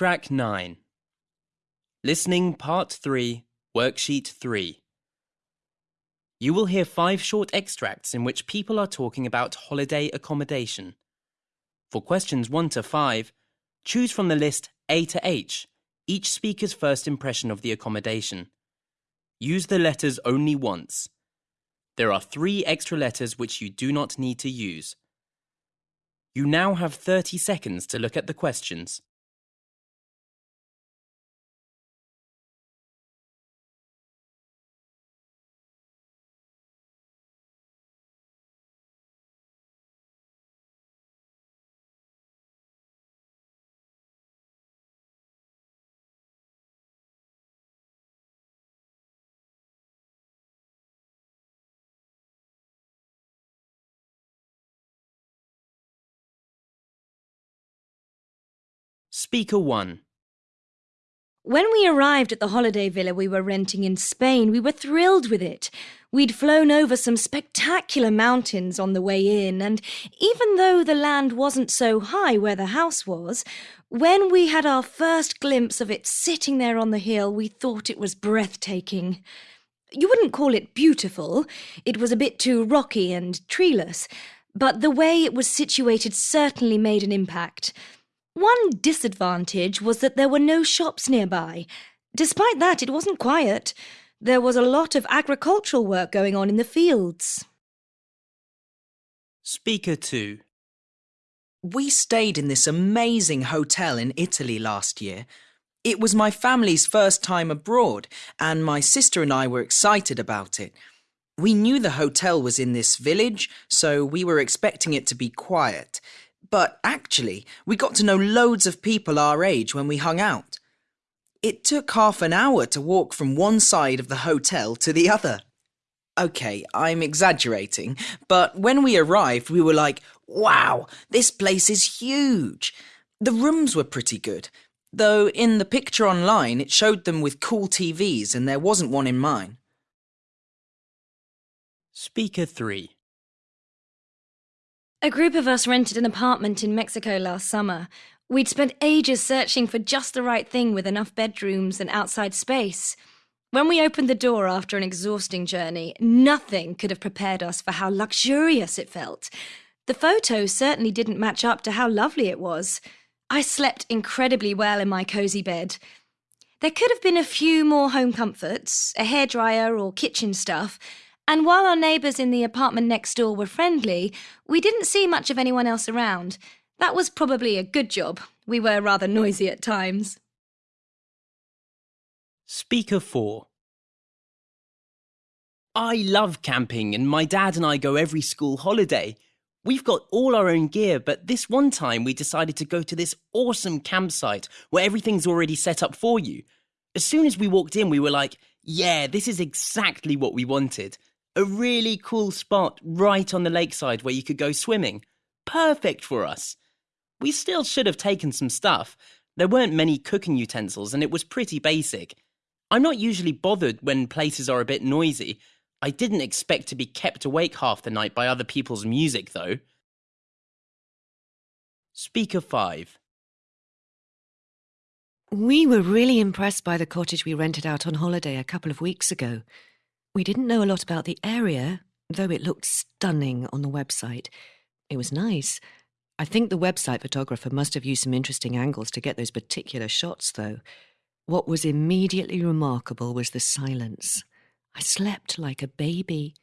Track 9 Listening Part 3, Worksheet 3. You will hear five short extracts in which people are talking about holiday accommodation. For questions 1 to 5, choose from the list A to H, each speaker's first impression of the accommodation. Use the letters only once. There are three extra letters which you do not need to use. You now have 30 seconds to look at the questions. Speaker 1 When we arrived at the holiday villa we were renting in Spain, we were thrilled with it. We'd flown over some spectacular mountains on the way in, and even though the land wasn't so high where the house was, when we had our first glimpse of it sitting there on the hill, we thought it was breathtaking. You wouldn't call it beautiful, it was a bit too rocky and treeless, but the way it was situated certainly made an impact. One disadvantage was that there were no shops nearby. Despite that, it wasn't quiet. There was a lot of agricultural work going on in the fields. Speaker 2 We stayed in this amazing hotel in Italy last year. It was my family's first time abroad, and my sister and I were excited about it. We knew the hotel was in this village, so we were expecting it to be quiet. But actually, we got to know loads of people our age when we hung out. It took half an hour to walk from one side of the hotel to the other. Okay, I'm exaggerating, but when we arrived, we were like, wow, this place is huge. The rooms were pretty good, though in the picture online it showed them with cool TVs and there wasn't one in mine. Speaker 3 A group of us rented an apartment in Mexico last summer. We'd spent ages searching for just the right thing with enough bedrooms and outside space. When we opened the door after an exhausting journey, nothing could have prepared us for how luxurious it felt. The photos certainly didn't match up to how lovely it was. I slept incredibly well in my cosy bed. There could have been a few more home comforts, a hairdryer or kitchen stuff, and while our neighbours in the apartment next door were friendly, we didn't see much of anyone else around. That was probably a good job. We were rather noisy at times. Speaker 4 I love camping, and my dad and I go every school holiday. We've got all our own gear, but this one time we decided to go to this awesome campsite where everything's already set up for you. As soon as we walked in, we were like, yeah, this is exactly what we wanted. A really cool spot right on the lakeside where you could go swimming. Perfect for us. We still should have taken some stuff. There weren't many cooking utensils and it was pretty basic. I'm not usually bothered when places are a bit noisy. I didn't expect to be kept awake half the night by other people's music, though. Speaker 5 We were really impressed by the cottage we rented out on holiday a couple of weeks ago. We didn't know a lot about the area, though it looked stunning on the website. It was nice. I think the website photographer must have used some interesting angles to get those particular shots, though. What was immediately remarkable was the silence. I slept like a baby.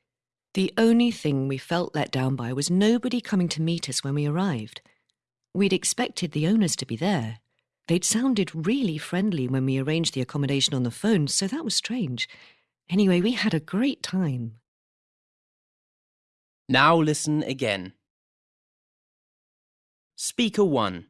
The only thing we felt let down by was nobody coming to meet us when we arrived. We'd expected the owners to be there. They'd sounded really friendly when we arranged the accommodation on the phone, so that was strange. Anyway, we had a great time. Now listen again. Speaker 1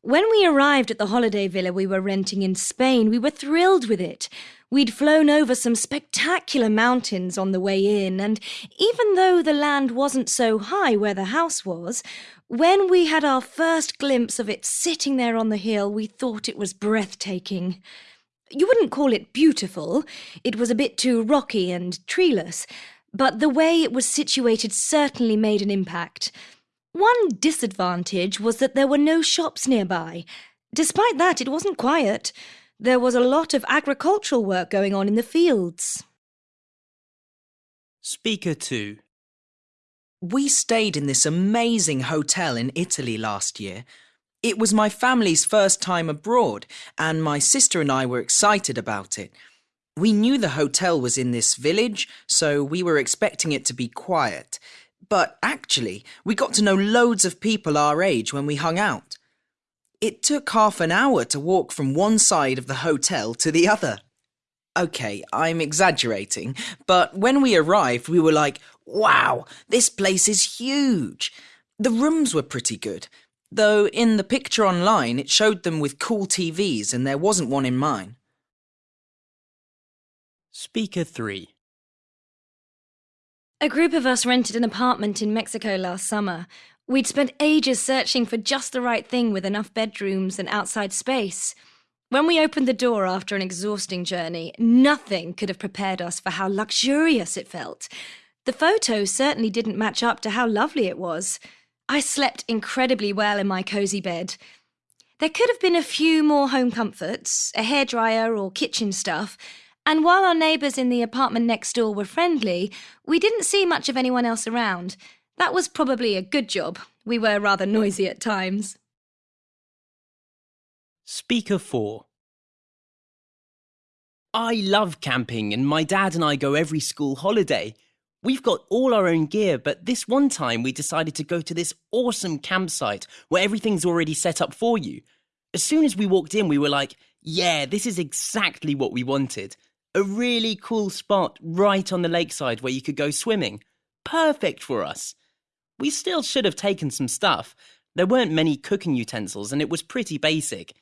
When we arrived at the holiday villa we were renting in Spain, we were thrilled with it. We'd flown over some spectacular mountains on the way in, and even though the land wasn't so high where the house was, when we had our first glimpse of it sitting there on the hill, we thought it was breathtaking. You wouldn't call it beautiful, it was a bit too rocky and treeless, but the way it was situated certainly made an impact. One disadvantage was that there were no shops nearby. Despite that, it wasn't quiet. There was a lot of agricultural work going on in the fields. Speaker 2. We stayed in this amazing hotel in Italy last year. It was my family's first time abroad, and my sister and I were excited about it. We knew the hotel was in this village, so we were expecting it to be quiet. But actually, we got to know loads of people our age when we hung out. It took half an hour to walk from one side of the hotel to the other. Okay, I'm exaggerating, but when we arrived, we were like, wow, this place is huge. The rooms were pretty good, though in the picture online it showed them with cool TVs and there wasn't one in mine. Speaker 3. A group of us rented an apartment in Mexico last summer. We'd spent ages searching for just the right thing with enough bedrooms and outside space. When we opened the door after an exhausting journey, nothing could have prepared us for how luxurious it felt. The photos certainly didn't match up to how lovely it was. I slept incredibly well in my cosy bed. There could have been a few more home comforts, a hairdryer or kitchen stuff, and while our neighbours in the apartment next door were friendly, we didn't see much of anyone else around. That was probably a good job. We were rather noisy at times. Speaker 4. I love camping, and my dad and I go every school holiday. We've got all our own gear, but this one time we decided to go to this awesome campsite where everything's already set up for you. As soon as we walked in, we were like, yeah, this is exactly what we wanted. A really cool spot right on the lakeside where you could go swimming. Perfect for us. We still should have taken some stuff. There weren't many cooking utensils and it was pretty basic.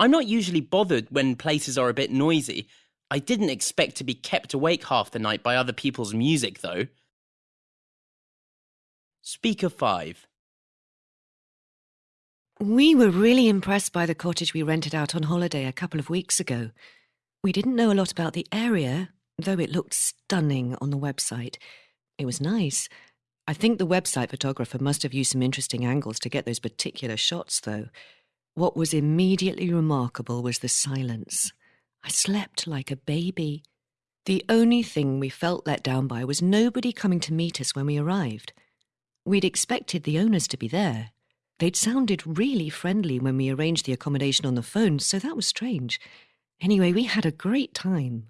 I'm not usually bothered when places are a bit noisy. I didn't expect to be kept awake half the night by other people's music, though. Speaker 5. We were really impressed by the cottage we rented out on holiday a couple of weeks ago. We didn't know a lot about the area, though it looked stunning on the website. It was nice. I think the website photographer must have used some interesting angles to get those particular shots, though. What was immediately remarkable was the silence. I slept like a baby. The only thing we felt let down by was nobody coming to meet us when we arrived. We'd expected the owners to be there. They'd sounded really friendly when we arranged the accommodation on the phone, so that was strange. Anyway, we had a great time.